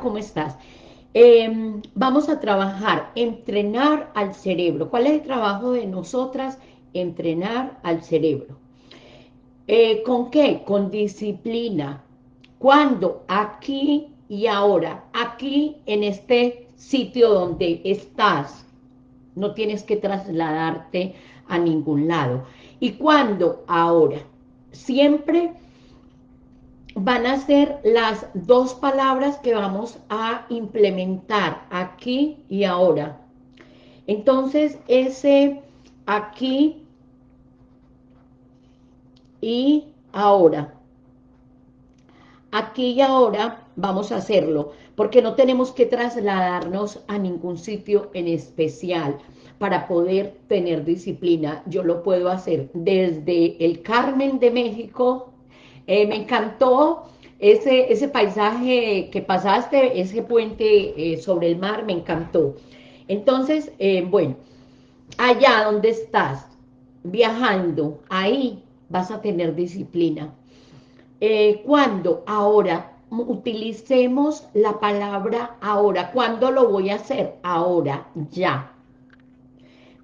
¿cómo estás? Em, vamos a trabajar, entrenar al cerebro. ¿Cuál es el trabajo de nosotras? Entrenar al cerebro. Eh, ¿Con qué? Con disciplina. ¿Cuándo? Aquí y ahora. Aquí, en este sitio donde estás. No tienes que trasladarte a ningún lado. ¿Y cuándo? Ahora. Siempre van a ser las dos palabras que vamos a implementar aquí y ahora. Entonces, ese aquí y ahora. Aquí y ahora vamos a hacerlo, porque no tenemos que trasladarnos a ningún sitio en especial para poder tener disciplina. Yo lo puedo hacer desde el Carmen de México eh, me encantó ese, ese paisaje que pasaste, ese puente eh, sobre el mar, me encantó. Entonces, eh, bueno, allá donde estás, viajando, ahí vas a tener disciplina. ¿Cuándo? Ahora, utilicemos la palabra ahora. ¿Cuándo lo voy a hacer? Ahora, ya.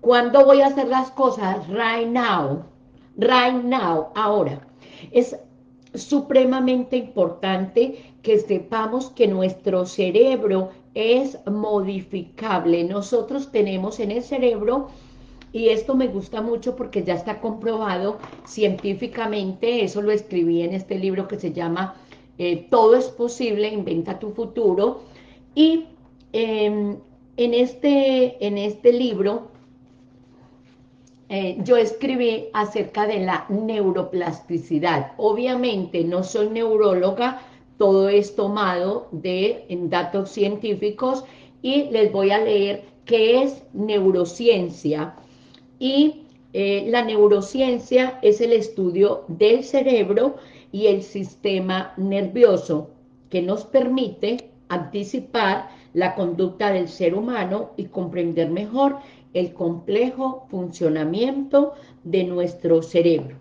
¿Cuándo voy a hacer las cosas? Right now. Right now, ahora. Es supremamente importante que sepamos que nuestro cerebro es modificable. Nosotros tenemos en el cerebro, y esto me gusta mucho porque ya está comprobado científicamente, eso lo escribí en este libro que se llama eh, Todo es posible, inventa tu futuro, y em, en, este, en este libro eh, yo escribí acerca de la neuroplasticidad. Obviamente no soy neuróloga, todo es tomado de datos científicos y les voy a leer qué es neurociencia. Y eh, la neurociencia es el estudio del cerebro y el sistema nervioso que nos permite anticipar la conducta del ser humano y comprender mejor el complejo funcionamiento de nuestro cerebro.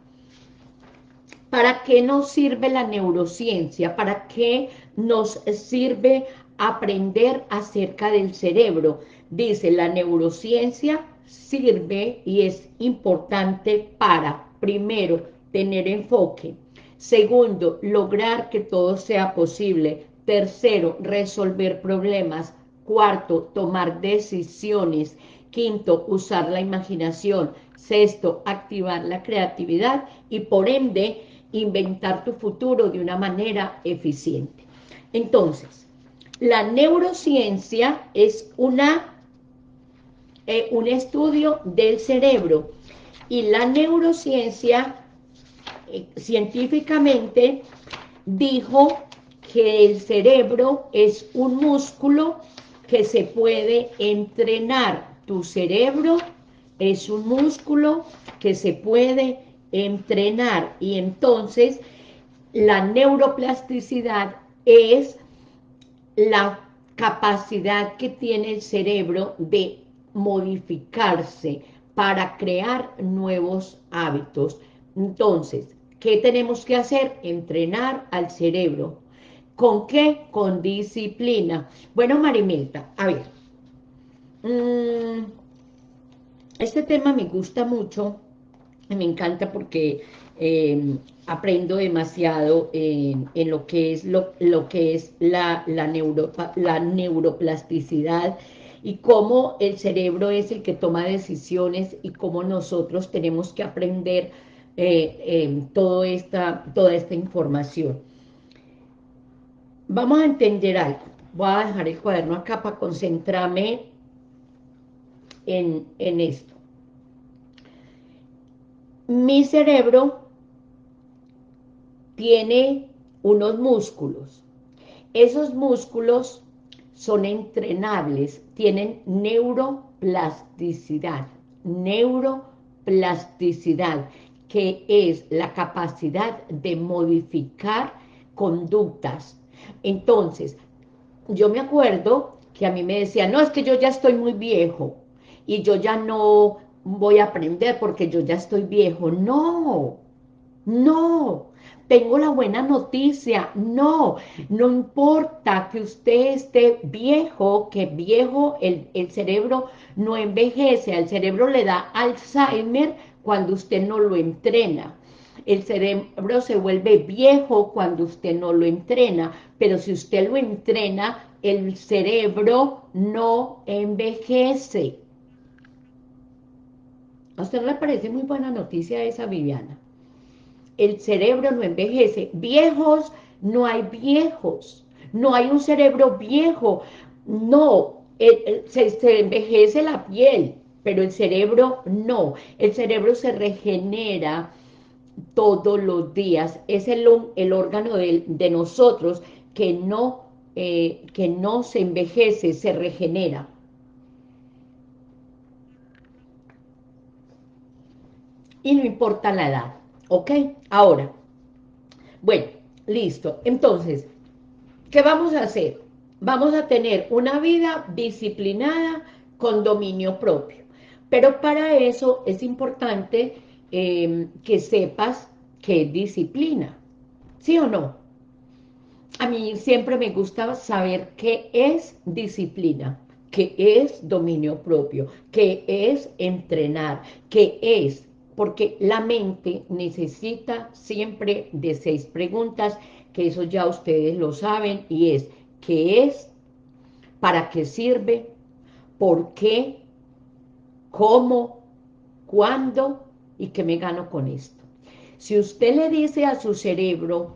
¿Para qué nos sirve la neurociencia? ¿Para qué nos sirve aprender acerca del cerebro? Dice, la neurociencia sirve y es importante para, primero, tener enfoque, segundo, lograr que todo sea posible, tercero, resolver problemas, cuarto, tomar decisiones, Quinto, usar la imaginación. Sexto, activar la creatividad y por ende inventar tu futuro de una manera eficiente. Entonces, la neurociencia es una, eh, un estudio del cerebro y la neurociencia eh, científicamente dijo que el cerebro es un músculo que se puede entrenar tu cerebro es un músculo que se puede entrenar y entonces la neuroplasticidad es la capacidad que tiene el cerebro de modificarse para crear nuevos hábitos. Entonces, ¿qué tenemos que hacer? Entrenar al cerebro. ¿Con qué? Con disciplina. Bueno, Marimelta, a ver, este tema me gusta mucho, me encanta porque em, aprendo demasiado en, lo que es, lo, que es la, la, la neuroplasticidad y cómo el cerebro es el que toma decisiones y cómo nosotros tenemos que aprender eh, em, esta, toda esta información. Vamos a entender algo. Voy a dejar el cuaderno acá para concentrarme en, esto. Mi cerebro tiene unos músculos. Esos músculos son entrenables, tienen neuroplasticidad, neuroplasticidad, que es la capacidad de modificar conductas. Entonces, yo me acuerdo que a mí me decían, no, es que yo ya estoy muy viejo, y yo ya no voy a aprender porque yo ya estoy viejo. No, no, tengo la buena noticia. No, no importa que usted esté viejo, que viejo, el, el cerebro no envejece, al cerebro le da Alzheimer cuando usted no lo entrena. El cerebro se vuelve viejo cuando usted no lo entrena, pero si usted lo entrena, el cerebro no envejece. ¿A usted le parece muy buena noticia esa, Viviana? El cerebro no envejece. Viejos, no hay viejos. No hay un cerebro viejo. No, se, envejece la piel, pero el cerebro no. El cerebro se regenera todos los días. Es el, el órgano de, de, nosotros que no, eh, que no se envejece, se regenera. Y no importa la edad, ¿ok? Ahora, bueno, listo. Entonces, ¿qué vamos a hacer? Vamos a tener una vida disciplinada con dominio propio. Pero para eso es importante em, que sepas qué es disciplina, ¿sí o no? A mí siempre me gusta saber qué es disciplina, qué es dominio propio, qué es entrenar, qué es porque la mente necesita siempre de seis preguntas, que eso ya ustedes lo saben, y es, ¿qué es? ¿Para qué sirve? ¿Por qué? ¿Cómo? ¿Cuándo? ¿Y qué me gano con esto? Si usted le dice a su cerebro,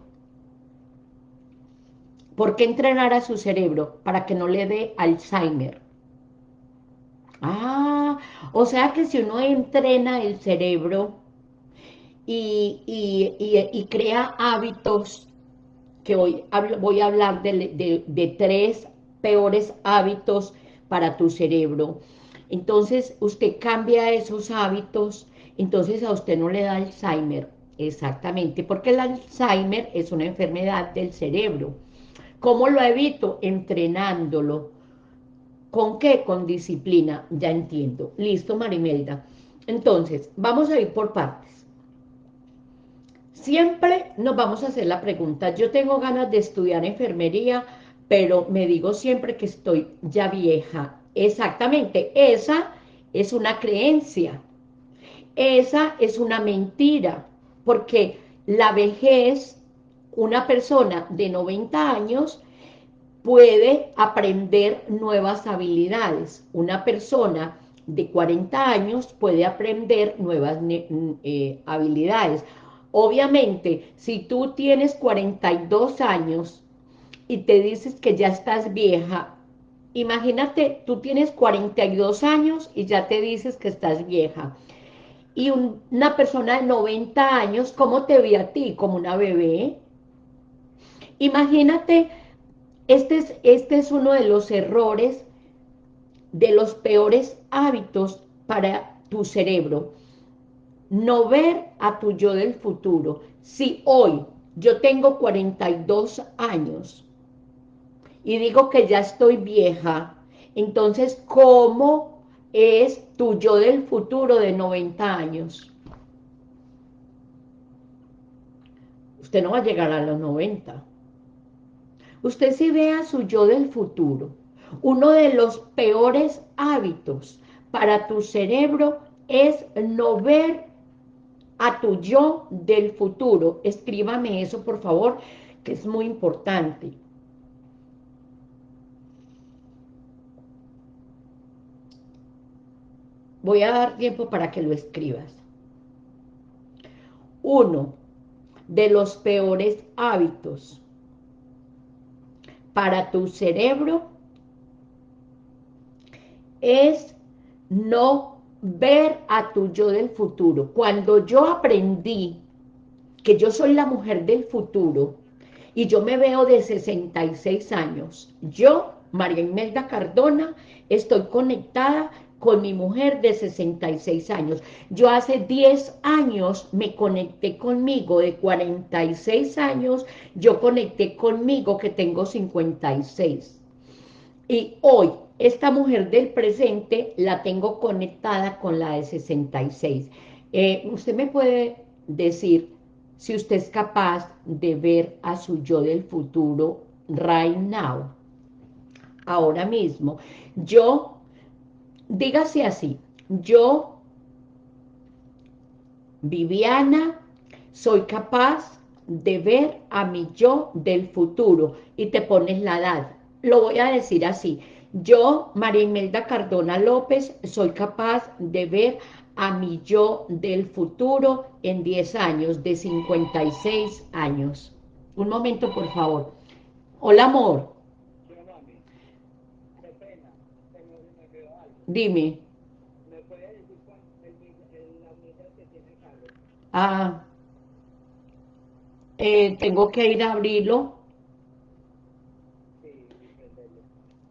¿por qué entrenar a su cerebro? Para que no le dé Alzheimer. Ah, o sea que si uno entrena el cerebro y, crea hábitos, que hoy voy a hablar de, de tres peores hábitos para tu cerebro, entonces usted cambia esos hábitos, entonces a usted no le da Alzheimer, exactamente, porque el Alzheimer es una enfermedad del cerebro. ¿Cómo lo evito? Entrenándolo, ¿Con qué? Con disciplina, ya entiendo. Listo, Marimelda. Entonces, vamos a ir por partes. Siempre nos vamos a hacer la pregunta, yo tengo ganas de estudiar enfermería, pero me digo siempre que estoy ya vieja. Exactamente, esa es una creencia. Esa es una mentira, porque la vejez, una persona de 90 años puede aprender nuevas habilidades. Una persona de 40 años puede aprender nuevas eh, habilidades. Obviamente, si tú tienes 42 años y te dices que ya estás vieja, imagínate, tú tienes 42 años y ya te dices que estás vieja. Y una persona de 90 años, ¿cómo te ve a ti? Como una bebé. Imagínate este es, este es uno de los errores, de los peores hábitos para tu cerebro. No ver a tu yo del futuro. Si hoy yo tengo 42 años y digo que ya estoy vieja, entonces, ¿cómo es tu yo del futuro de 90 años? Usted no va a llegar a los 90. Usted si ve a su yo del futuro. Uno de los peores hábitos para tu cerebro es no ver a tu yo del futuro. Escríbame eso, por favor, que es muy importante. Voy a dar tiempo para que lo escribas. Uno de los peores hábitos para tu cerebro es no ver a tu yo del futuro. Cuando yo aprendí que yo soy la mujer del futuro y yo me veo de 66 años, yo, María Imelda Cardona, estoy conectada con mi mujer de 66 años. Yo hace 10 años me conecté conmigo, de 46 años, yo conecté conmigo que tengo 56. Y hoy, esta mujer del presente la tengo conectada con la de 66. Eh, usted me puede decir si usted es capaz de ver a su yo del futuro right now, ahora mismo. Yo, dígase así, yo, Viviana, soy capaz de ver a mi yo del futuro y te pones la edad. Lo voy a decir así, yo, María Imelda Cardona López, soy capaz de ver a mi yo del futuro en 10 años, de 56 años. Un momento, por favor. Hola, amor. Dime. Ah, eh, tengo que ir a abrirlo.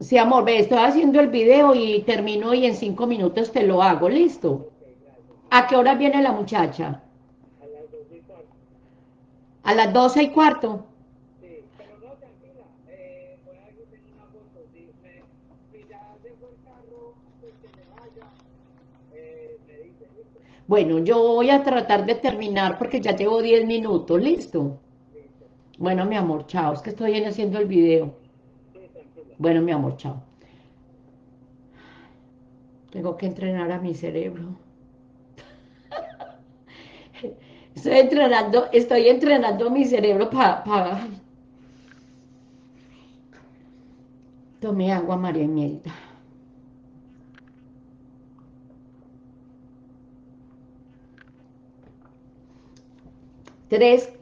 Sí, amor, ve, estoy haciendo el video y termino y en cinco minutos te lo hago, ¿listo? ¿A qué hora viene la muchacha? A las doce y cuarto. ¿A las doce y cuarto? Sí, pero no, tranquila, eh, voy a hacer una foto, si, me, si ya dejo el carro, pues que me vaya, eh, me dice, ¿listo? Bueno, yo voy a tratar de terminar porque ya llevo diez minutos, ¿listo? Bueno, mi amor, chao, es que estoy haciendo el video. Bueno, mi amor, chao. Tengo que entrenar a mi cerebro. Estoy entrenando, estoy entrenando mi cerebro para... Tomé agua, María Imelda. Tres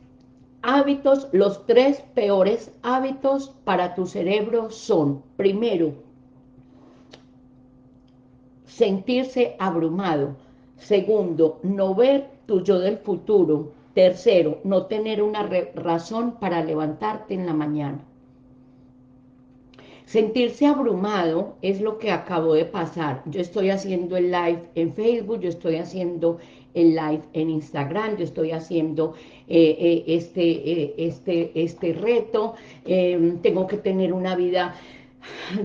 hábitos, los tres peores hábitos para tu cerebro son, primero, sentirse abrumado. Segundo, no ver tu yo del futuro. Tercero, no tener una razón para levantarte en la mañana. Sentirse abrumado es lo que acabó de pasar. Yo estoy haciendo el live en Facebook, yo estoy haciendo el live en Instagram, yo estoy haciendo eh, eh, este, eh, este, este reto, em, tengo que tener una vida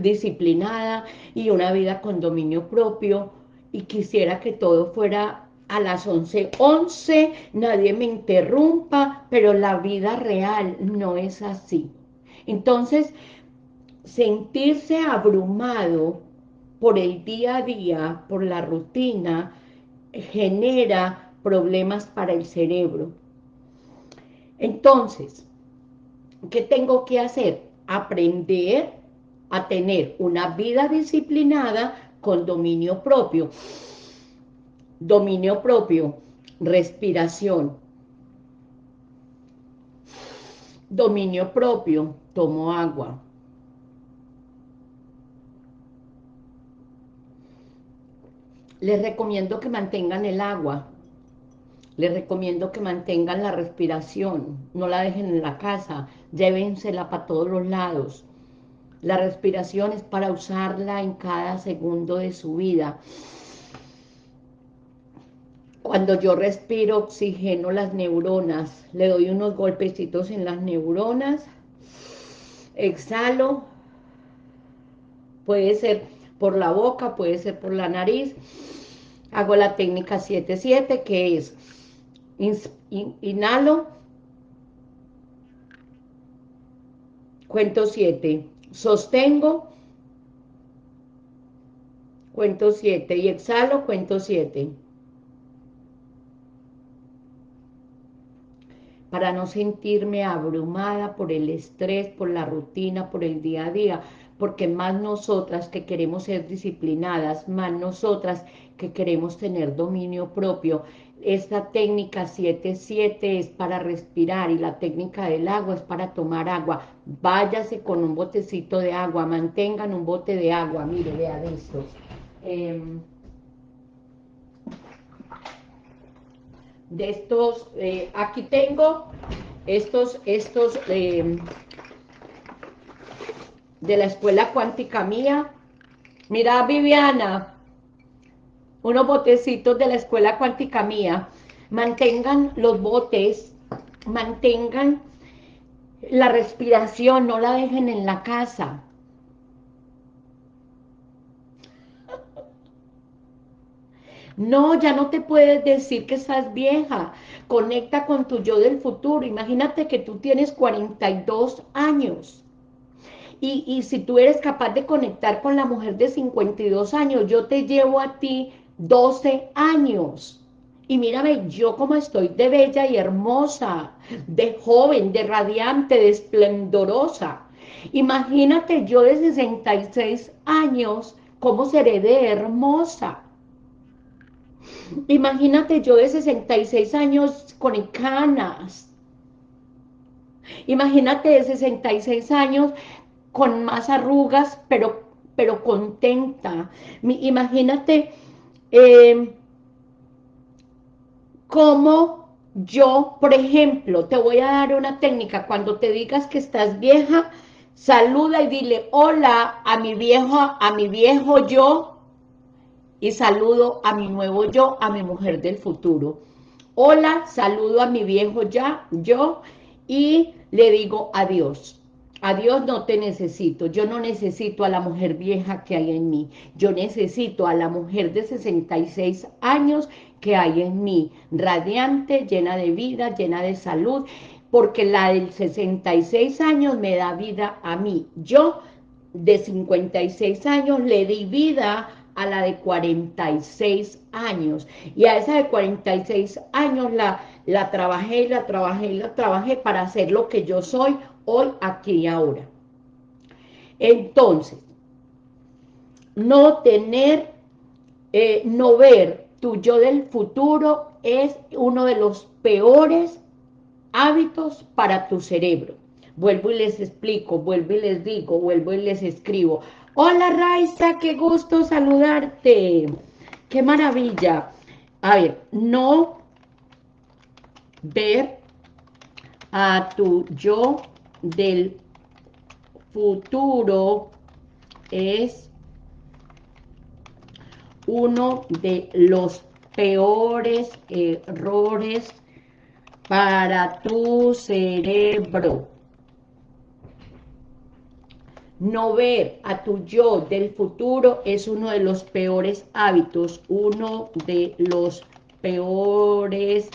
disciplinada y una vida con dominio propio y quisiera que todo fuera a las 11, 11, nadie me interrumpa, pero la vida real no es así. Entonces, sentirse abrumado por el día a día, por la rutina, genera problemas para el cerebro. Entonces, ¿qué tengo que hacer? Aprender a tener una vida disciplinada con dominio propio. Dominio propio, respiración. Dominio propio, tomo agua. Les recomiendo que mantengan el agua. Les recomiendo que mantengan la respiración. No la dejen en la casa. Llévensela para todos los lados. La respiración es para usarla en cada segundo de su vida. Cuando yo respiro, oxigeno las neuronas. Le doy unos golpecitos en las neuronas. Exhalo. Puede ser por la boca, puede ser por la nariz. Hago la técnica 7-7, que es inhalo, cuento 7, sostengo, cuento 7 y exhalo, cuento 7. Para no sentirme abrumada por el estrés, por la rutina, por el día a día, porque más nosotras que queremos ser disciplinadas, más nosotras que queremos tener dominio propio, esta técnica 7-7 es para respirar y la técnica del agua es para tomar agua. Váyase con un botecito de agua, mantengan un bote de agua, mire, vean esto. Em, de estos, eh, aquí tengo estos, estos, em, de la escuela cuántica mía. Mira, Viviana, unos botecitos de la escuela cuántica mía. Mantengan los botes, mantengan la respiración, no la dejen en la casa. No, ya no te puedes decir que estás vieja. Conecta con tu yo del futuro. Imagínate que tú tienes 42 años. Y, si tú eres capaz de conectar con la mujer de 52 años, yo te llevo a ti 12 años. Y mírame, yo como estoy de bella y hermosa, de joven, de radiante, de esplendorosa. Imagínate yo de 66 años, cómo seré de hermosa. Imagínate yo de 66 años con canas. Imagínate de 66 años con más arrugas, pero, pero contenta. Imagínate eh, cómo yo, por ejemplo, te voy a dar una técnica, cuando te digas que estás vieja, saluda y dile hola a mi viejo, a mi viejo yo, y saludo a mi nuevo yo, a mi mujer del futuro. Hola, saludo a mi viejo ya, yo, y le digo adiós. Adiós no te necesito, yo no necesito a la mujer vieja que hay en mí, yo necesito a la mujer de 66 años que hay en mí, radiante, llena de vida, llena de salud, porque la del 66 años me da vida a mí. Yo de 56 años le di vida a la de 46 años. Y a esa de 46 años la, la trabajé, la trabajé, la trabajé para hacer lo que yo soy hoy, aquí y ahora. Entonces, no tener, eh, no ver tu yo del futuro es uno de los peores hábitos para tu cerebro. Vuelvo y les explico, vuelvo y les digo, vuelvo y les escribo. Hola Raiza, qué gusto saludarte. Qué maravilla. A ver, no ver a tu yo del futuro es uno de los peores errores para tu cerebro. No ver a tu yo del futuro es uno de los peores hábitos, uno de los peores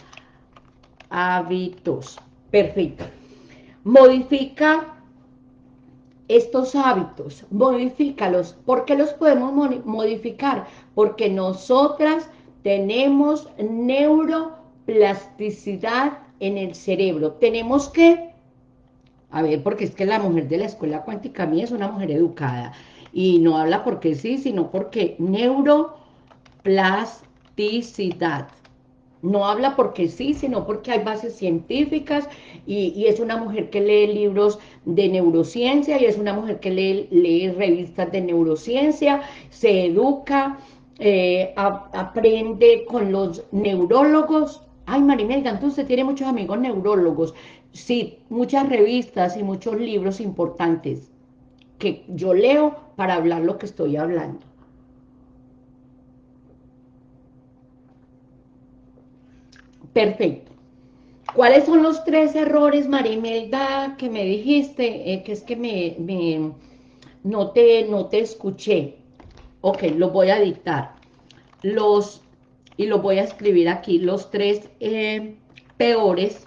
hábitos. Perfecto. Modifica estos hábitos, modifícalos. ¿Por qué los podemos modificar? Porque nosotras tenemos neuroplasticidad en el cerebro. Tenemos que a ver, porque es que la mujer de la escuela cuántica mía es una mujer educada y no habla porque sí, sino porque neuroplasticidad. No habla porque sí, sino porque hay bases científicas y, es una mujer que lee libros de neurociencia y es una mujer que lee, revistas de neurociencia, se educa, eh, aprende con los neurólogos. Ay, Marimelda, entonces tiene muchos amigos neurólogos. Sí, muchas revistas y muchos libros importantes que yo leo para hablar lo que estoy hablando. Perfecto. ¿Cuáles son los tres errores, Marimelda, que me dijiste? Eh, que es que me, no, te, no te escuché. Ok, lo voy a dictar. Los, y lo voy a escribir aquí, los tres eh, peores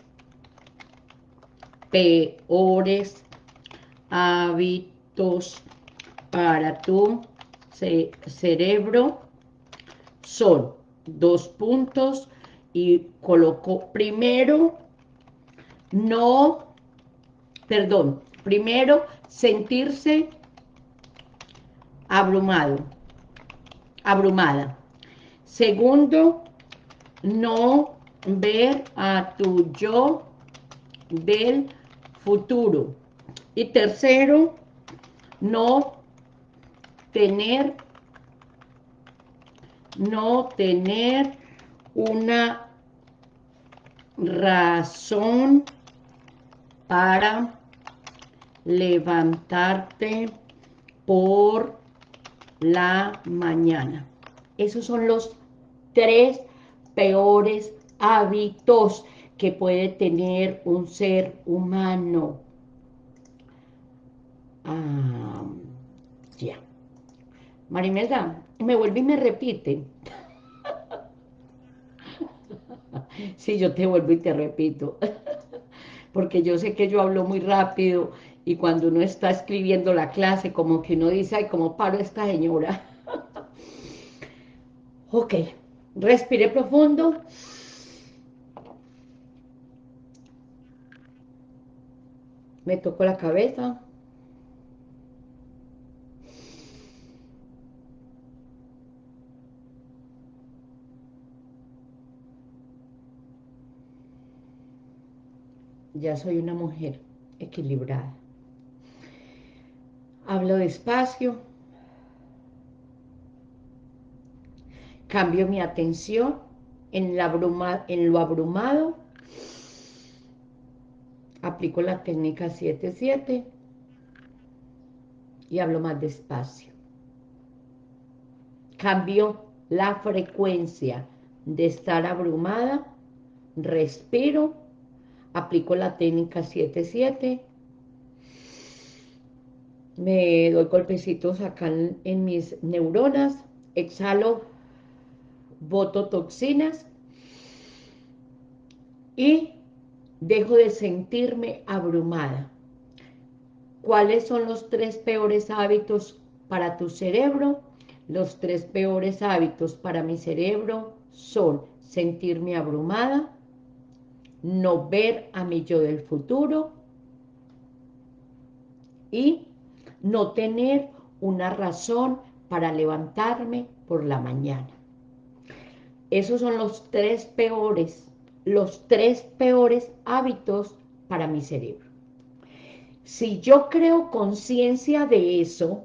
peores hábitos para tu cerebro son dos puntos y coloco primero no, perdón, primero sentirse abrumado, abrumada. Segundo, no ver a tu yo del futuro. Y tercero, no tener, no tener una razón para levantarte por la mañana. Esos son los tres peores hábitos que puede tener un ser humano. Ah, ya. Marimelda, me vuelve y me repite. Sí, yo te vuelvo y te repito, porque yo sé que yo hablo muy rápido y cuando uno está escribiendo la clase, como que uno dice, ay, ¿cómo paro esta señora? ok, respire profundo. Me toco la cabeza. Ya soy una mujer equilibrada. Hablo despacio, cambio mi atención en, la en lo abrumado, aplico la técnica 7-7 y hablo más despacio. Cambio la frecuencia de estar abrumada, respiro aplico la técnica 7-7, me doy golpecitos acá en, mis neuronas, exhalo, boto toxinas y dejo de sentirme abrumada. ¿Cuáles son los tres peores hábitos para tu cerebro? Los tres peores hábitos para mi cerebro son sentirme abrumada, no ver a mi yo del futuro y no tener una razón para levantarme por la mañana. Esos son los tres peores, los tres peores hábitos para mi cerebro. Si yo creo conciencia de eso,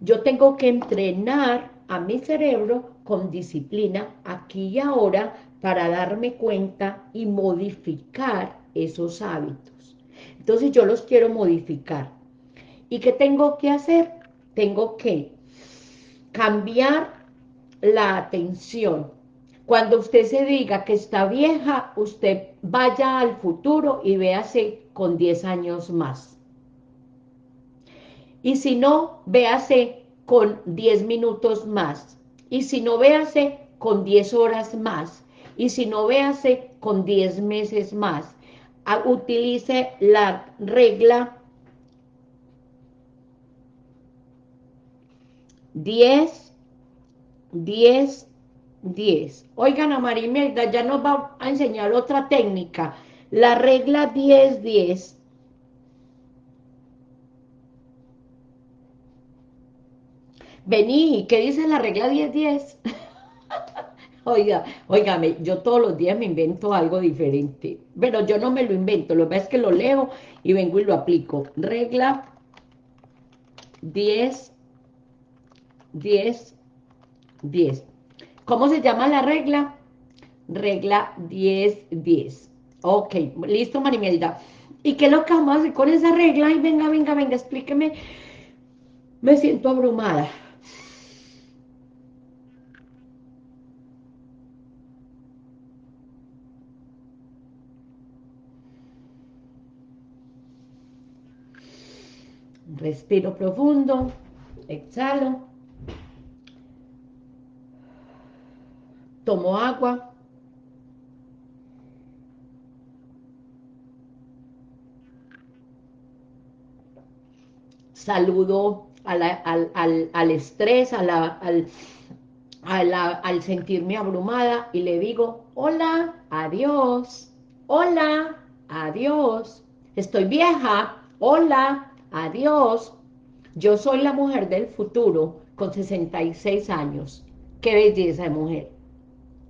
yo tengo que entrenar a mi cerebro con disciplina aquí y ahora para darme cuenta y modificar esos hábitos. Entonces yo los quiero modificar. ¿Y qué tengo que hacer? Tengo que cambiar la atención. Cuando usted se diga que está vieja, usted vaya al futuro y véase con 10 años más. Y si no, véase con 10 minutos más. Y si no, véase con 10 horas más y si no véase con 10 meses más. Utilice la regla 10, 10, 10. Oigan a Marimelda, ya nos va a enseñar otra técnica. La regla 10, 10. Vení, ¿qué dice la regla 10, 10? Oiga, oígame, yo todos los días me invento algo diferente. Pero yo no me lo invento, lo que pasa es que lo leo y vengo y lo aplico. Regla 10, 10, 10. ¿Cómo se llama la regla? Regla 10, 10. Ok, listo, Marimelda. ¿Y qué es lo que vamos a hacer con esa regla? Ay, venga, venga, venga, explíqueme. Me siento abrumada. Respiro profundo, exhalo. Tomo agua. Saludo al, estrés, al, al sentirme abrumada y le digo, hola, adiós, hola, adiós, estoy vieja, hola, Adiós. Yo soy la mujer del futuro con 66 años. Qué belleza de mujer.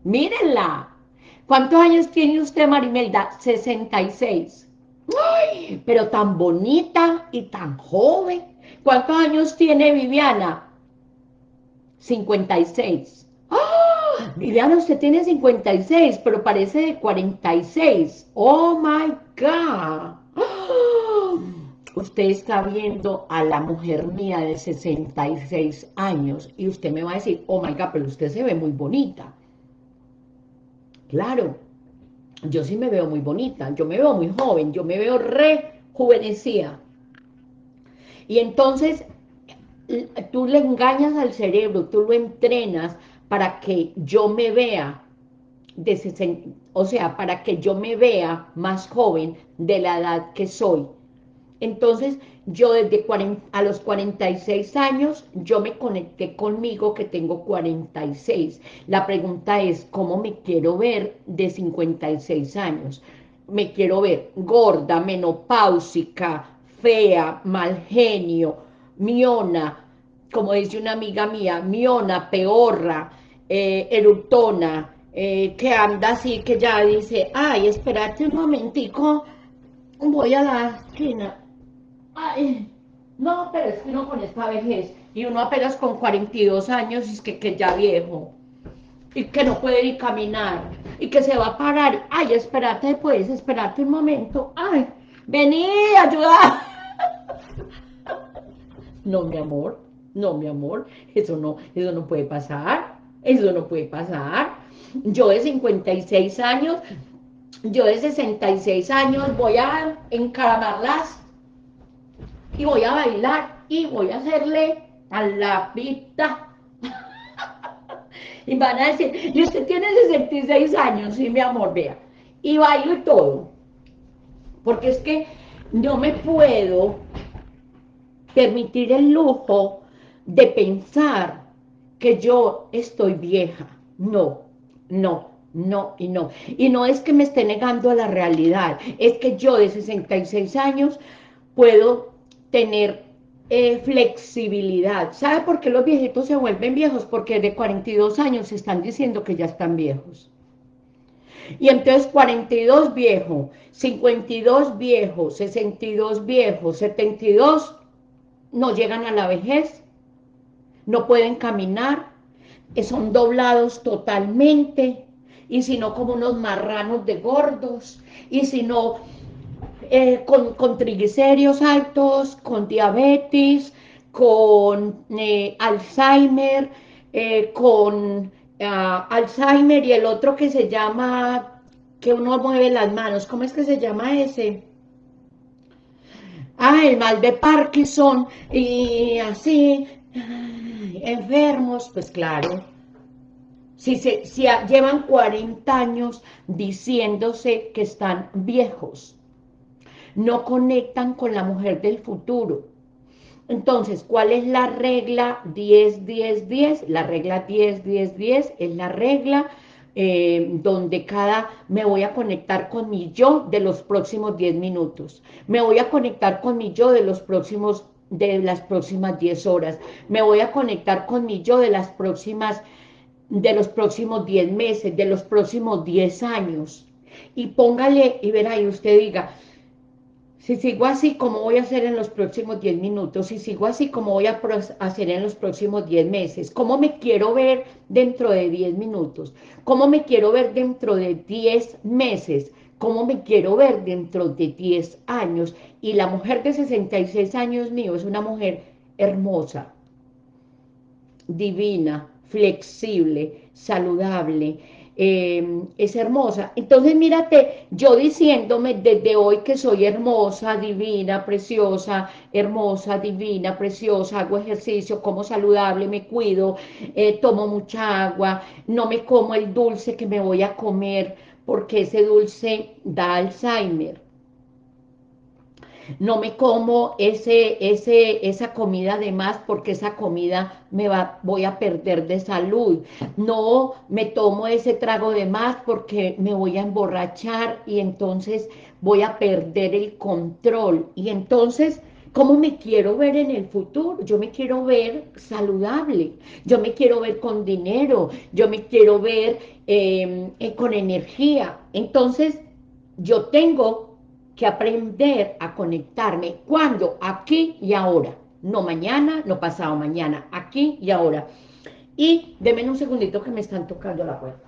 Mírenla. ¿Cuántos años tiene usted, Marimelda? 66. ¡Ay! Pero tan bonita y tan joven. ¿Cuántos años tiene Viviana? 56. ¡Ah! Viviana, usted tiene 56, pero parece de 46. ¡Oh, my God! ¡Ah! Usted está viendo a la mujer mía de 66 años y usted me va a decir, oh my God, pero usted se ve muy bonita. Claro, yo sí me veo muy bonita, yo me veo muy joven, yo me veo rejuvenecida. Y entonces tú le engañas al cerebro, tú lo entrenas para que yo me vea de 60, o sea, para que yo me vea más joven de la edad que soy. Entonces, yo desde 40, a los 46 años, yo me conecté conmigo que tengo 46. La pregunta es, ¿cómo me quiero ver de 56 años? Me quiero ver gorda, menopáusica, fea, mal genio, miona, como dice una amiga mía, miona, peorra, eh, eruptona, eh, que anda así, que ya dice, ay, espérate un momentico, voy a la esquina, ay, no, pero es que uno con esta vejez, y uno apenas con 42 años, es que, que ya viejo, y que no puede ni caminar, y que se va a parar, ay, espérate pues, espérate un momento, ay, vení, ayuda. No, mi amor, no, mi amor, eso no, eso no puede pasar, eso no puede pasar. Yo de 56 años, yo de 66 años voy a encaramarlas y voy a bailar y voy a hacerle a la pista. y van a decir, y usted tiene 66 años, sí, mi amor, vea, y bailo y todo. Porque es que no me puedo permitir el lujo de pensar que yo estoy vieja. No, no, no y no. Y no es que me esté negando a la realidad, es que yo de 66 años puedo tener eh, flexibilidad. ¿Sabe por qué los viejitos se vuelven viejos? Porque de 42 años se están diciendo que ya están viejos. Y entonces 42 viejo, 52 viejo, 62 viejo, 72 no llegan a la vejez, no pueden caminar, eh, son doblados totalmente, y si no como unos marranos de gordos, y si no eh, con, triglicéridos altos, con diabetes, con eh, Alzheimer, con ah, Alzheimer y el otro que se llama, que uno mueve las manos, ¿cómo es que se llama ese? ah, el mal de Parkinson y así, enfermos, pues claro. Si, se, si llevan 40 años diciéndose que están viejos, no conectan con la mujer del futuro. Entonces, ¿cuál es la regla 10, 10, 10? La regla 10, 10, 10 es la regla eh, donde cada, me voy a conectar con mi yo de los próximos 10 minutos, me voy a conectar con mi yo de los próximos, de las próximas 10 horas, me voy a conectar con mi yo de las próximas, de los próximos 10 meses, de los próximos 10 años, y póngale, y verá, y usted diga, si sigo así, ¿cómo voy a hacer en los próximos 10 minutos? Si sigo así, ¿cómo voy a hacer en los próximos 10 meses? ¿Cómo me quiero ver dentro de 10 minutos? ¿Cómo me quiero ver dentro de 10 meses? ¿Cómo me quiero ver dentro de 10 años? Y la mujer de 66 años mío es una mujer hermosa, divina, flexible, saludable, Em, es hermosa. Entonces mírate, yo diciéndome desde hoy que soy hermosa, divina, preciosa, hermosa, divina, preciosa, hago ejercicio, como saludable, me cuido, eh, tomo mucha agua, no me como el dulce que me voy a comer, porque ese dulce da Alzheimer no me como ese, ese, esa comida de más porque esa comida me va, voy a perder de salud, no me tomo ese trago de más porque me voy a emborrachar y entonces voy a perder el control, y entonces... ¿Cómo me quiero ver en el futuro? Yo me quiero ver saludable, yo me quiero ver con dinero, yo me quiero ver em, eh, con energía. Entonces, yo tengo que aprender a conectarme. ¿Cuándo? Aquí y ahora. No mañana, no pasado mañana. Aquí y ahora. Y denme un segundito que me están tocando la puerta.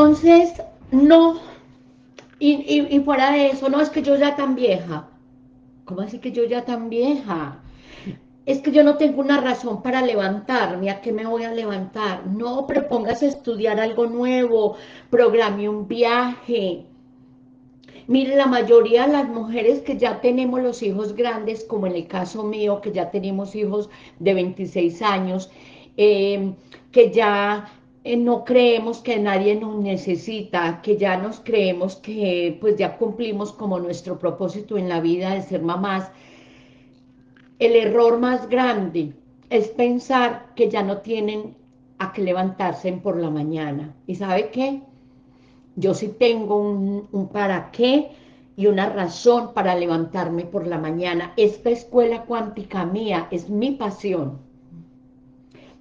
Entonces, no, y, y, fuera de eso, no, es que yo ya tan vieja. ¿Cómo así que yo ya tan vieja? Es que yo no tengo una razón para levantarme, ¿a qué me voy a levantar? No, a estudiar algo nuevo, programe un viaje. Mire, la mayoría de las mujeres que ya tenemos los hijos grandes, como en el caso mío, que ya tenemos hijos de 26 años, eh, que ya no creemos que nadie nos necesita, que ya nos creemos que pues ya cumplimos como nuestro propósito en la vida de ser mamás, el error más grande es pensar que ya no tienen a que levantarse por la mañana. ¿Y sabe qué? Yo sí tengo un, un para qué y una razón para levantarme por la mañana. Esta escuela cuántica mía es mi pasión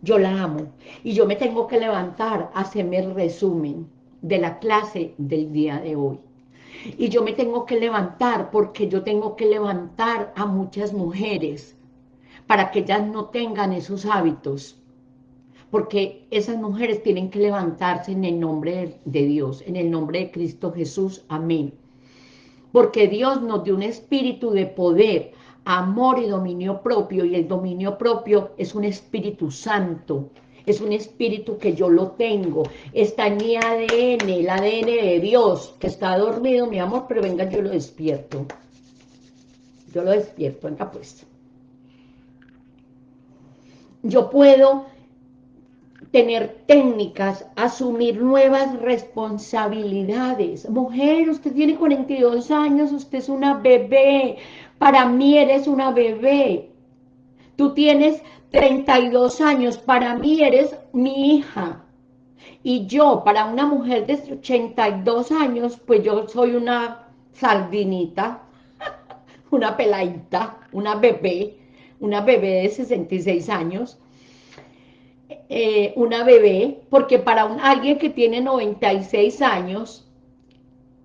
yo la amo. Y yo me tengo que levantar a hacerme el resumen de la clase del día de hoy. Y yo me tengo que levantar porque yo tengo que levantar a muchas mujeres para que ellas no tengan esos hábitos. Porque esas mujeres tienen que levantarse en el nombre de Dios, en el nombre de Cristo Jesús. Amén. Porque Dios nos dio un espíritu de poder, amor y dominio propio, y el dominio propio es un Espíritu Santo, es un espíritu que yo lo tengo, está en mi ADN, el ADN de Dios, que está dormido, mi amor, pero venga, yo lo despierto. Yo lo despierto, venga pues. Yo puedo tener técnicas, asumir nuevas responsabilidades. Mujer, usted tiene 42 años, usted es una bebé, para mí eres una bebé. Tú tienes 32 años, para mí eres mi hija. Y yo, para una mujer de 82 años, pues yo soy una sardinita, una peladita, una bebé, una bebé de 66 años, eh, una bebé, porque para un, alguien que tiene 96 años,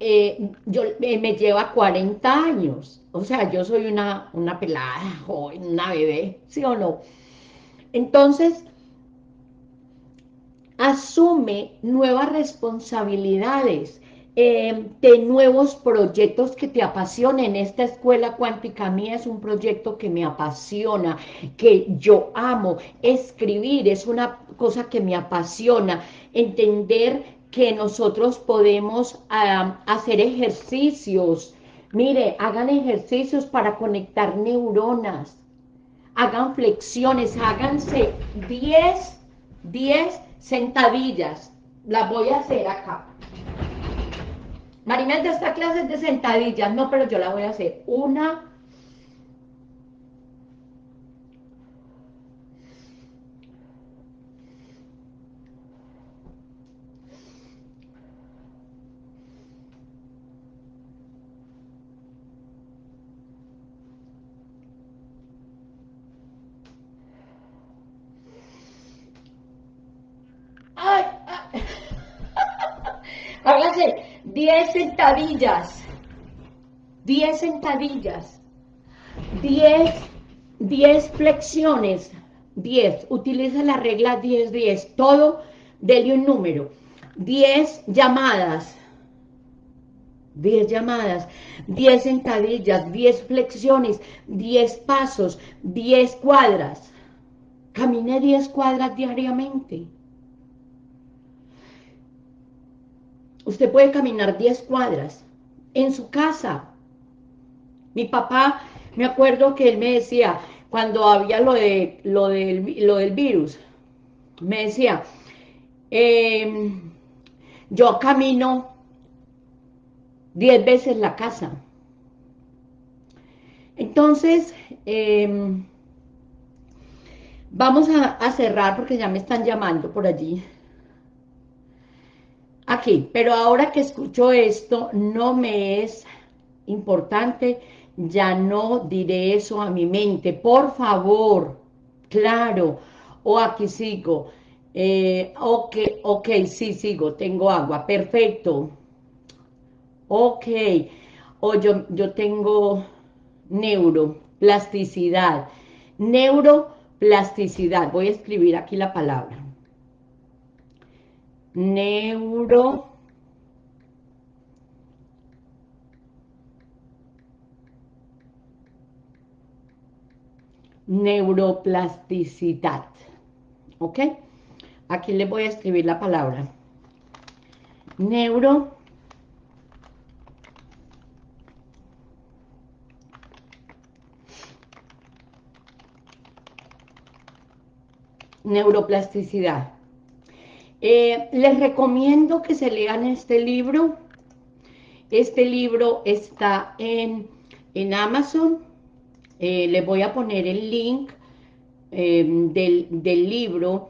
eh, yo, eh, me lleva 40 años. O sea, yo soy una, una pelada, joven, una bebé, ¿sí o no? Entonces, asume nuevas responsabilidades, eh, de nuevos proyectos que te apasionen. Esta escuela cuántica mía es un proyecto que me apasiona, que yo amo. Escribir es una cosa que me apasiona. Entender que nosotros podemos hacer ejercicios. Mire, hagan ejercicios para conectar neuronas. Hagan flexiones, háganse 10, 10 sentadillas. Las voy a hacer acá. Marimelda, esta clase es de sentadillas. No, pero yo la voy a hacer. Una, 10 sentadillas. 10 sentadillas. 10, 10 flexiones. 10. Utiliza la regla 10-10. Todo, dele un número. 10 llamadas. 10 llamadas, 10 sentadillas, 10 flexiones, 10 pasos, 10 cuadras. Camine 10 cuadras diariamente. Usted puede caminar 10 cuadras en su casa. Mi papá, me acuerdo que él me decía, cuando había lo, de, lo, del, virus, me decía, em, yo camino 10 veces la casa. Entonces, em, vamos a cerrar porque ya me están llamando por allí aquí, pero ahora que escucho esto, no me es importante, ya no diré eso a mi mente, por favor, claro, o aquí sigo, eh, ok, ok, sí, sigo, tengo agua, perfecto, ok, o yo, yo tengo neuroplasticidad, neuro neuroplasticidad. Voy a escribir aquí la palabra. Neuro neuroplasticidad. ¿Ok? Aquí le voy a escribir la palabra. Neuro neuroplasticidad. Eh, les recomiendo que se lean este libro. Este libro está en, en Amazon. Eh, les voy a poner el link eh, del, del libro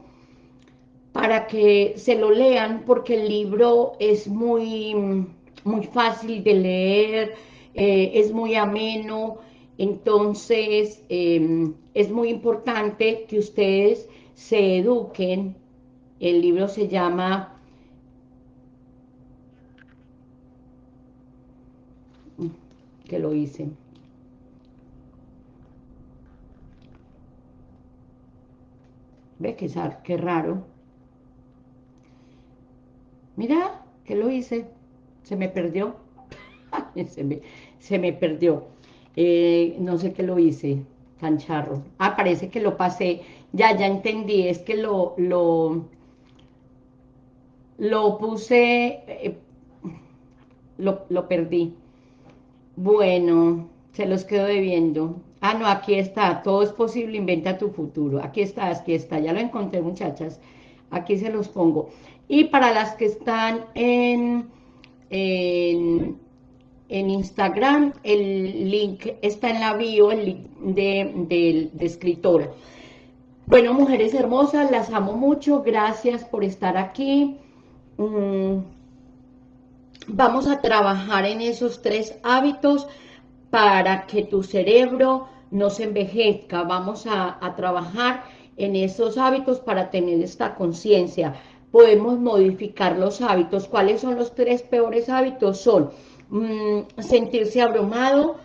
para que se lo lean, porque el libro es muy, muy fácil de leer, es muy ameno, entonces es muy importante que ustedes se eduquen. El libro se llama que lo hice. ¿Ve qué, qué raro? Mira, que lo hice. Se me perdió. se, me, se, me, perdió. Eh, no sé qué lo hice. Cancharro. Ah, parece que lo pasé. Ya, ya entendí, es que lo, lo, lo puse, eh, lo, lo perdí. Bueno, se los quedo debiendo. Ah, no, aquí está, todo es posible, inventa tu futuro. Aquí está, aquí está, ya lo encontré, muchachas. Aquí se los pongo. Y para las que están en, en, en Instagram, el link está en la bio, el link de, de, de escritora. Bueno, mujeres hermosas, las amo mucho, gracias por estar aquí. Vamos a trabajar en esos tres hábitos para que tu cerebro no se envejezca. Vamos a, trabajar en esos hábitos para tener esta conciencia. Podemos modificar los hábitos. ¿Cuáles son los tres peores hábitos? Son mm, sentirse abrumado,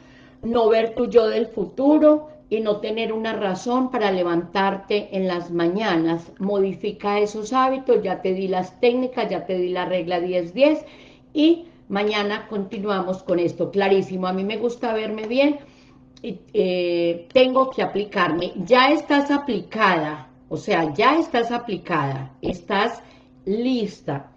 no ver tu yo del futuro, y no tener una razón para levantarte en las mañanas. Modifica esos hábitos, ya te di las técnicas, ya te di la regla 10-10 y mañana continuamos con esto, clarísimo. A mí me gusta verme bien y eh, tengo que aplicarme. Ya estás aplicada, o sea, ya estás aplicada, estás lista.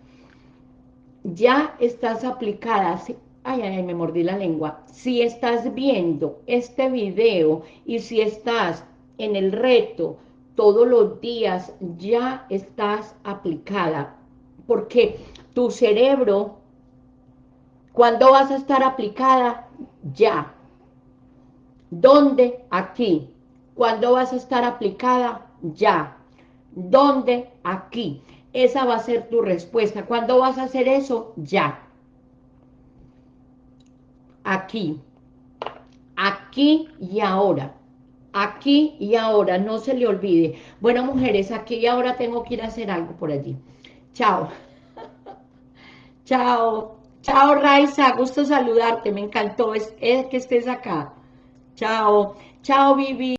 Ya estás aplicada, ay, ay, me mordí la lengua, si estás viendo este video y si estás en el reto todos los días, ya estás aplicada, porque tu cerebro, ¿cuándo vas a estar aplicada? Ya. ¿Dónde? Aquí. ¿Cuándo vas a estar aplicada? Ya. ¿Dónde? Aquí. Esa va a ser tu respuesta. ¿Cuándo vas a hacer eso? Ya aquí, aquí y ahora, aquí y ahora, no se le olvide. Bueno, mujeres, aquí y ahora tengo que ir a hacer algo por allí. Chao. Chao. Chao, Raiza, gusto saludarte, me encantó es, que estés acá. Chao. Chao, Vivi.